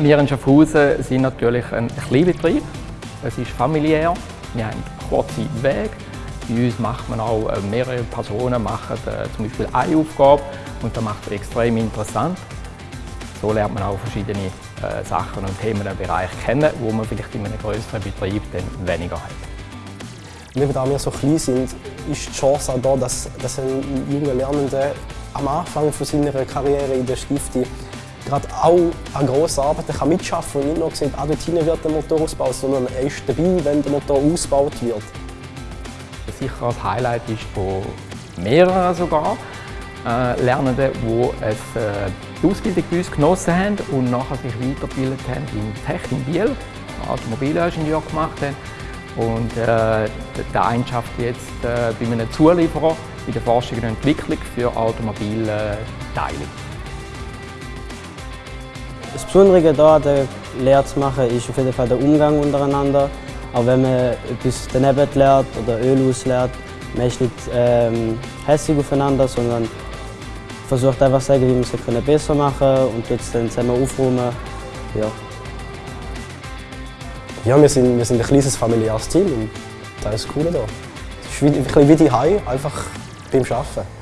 Wir in Schaffhausen sind natürlich ein Kleinbetrieb. Es ist familiär. Wir haben kurze Wege. Bei uns macht man auch äh, mehrere Personen machen äh, zum Beispiel eine Aufgabe und das macht es extrem interessant. So lernt man auch verschiedene äh, Sachen und Themenbereiche kennen, wo man vielleicht in einem größeren Betrieb dann weniger hat. Eben da wir so klein sind, ist die Chance auch da, dass, dass ein junger Lernender am Anfang von seiner Karriere in der Stifte gerade auch an grossen Arbeiten kann mitschaffen kann und nicht nur sieht, ah, dort hinten wird der Motor ausgebaut, sondern er ist dabei, wenn der Motor ausgebaut wird. Sicher ein Highlight ist von mehreren sogar äh, Lernenden, die äh, die Ausbildung bei uns genossen haben und nachher sich weitergebildet haben in Tech in Biel, Automobilingenieur gemacht haben und äh, der eine jetzt äh, bei einem Zulieferer in der Forschung und Entwicklung für Automobilteile. Das Besondere hier der Lehre zu machen ist auf jeden Fall der Umgang untereinander. Auch wenn man etwas daneben lernt oder Öl auslernt, man ist nicht ähm, hässlich aufeinander, sondern versucht einfach zu sagen, wie man es besser machen kann und jetzt dann zusammen aufräumen. Ja. Ja, wir sind, wir sind ein kleines familiäres Team und das ist das Coole hier. Es ist wie, wie die Hai, einfach beim Arbeiten.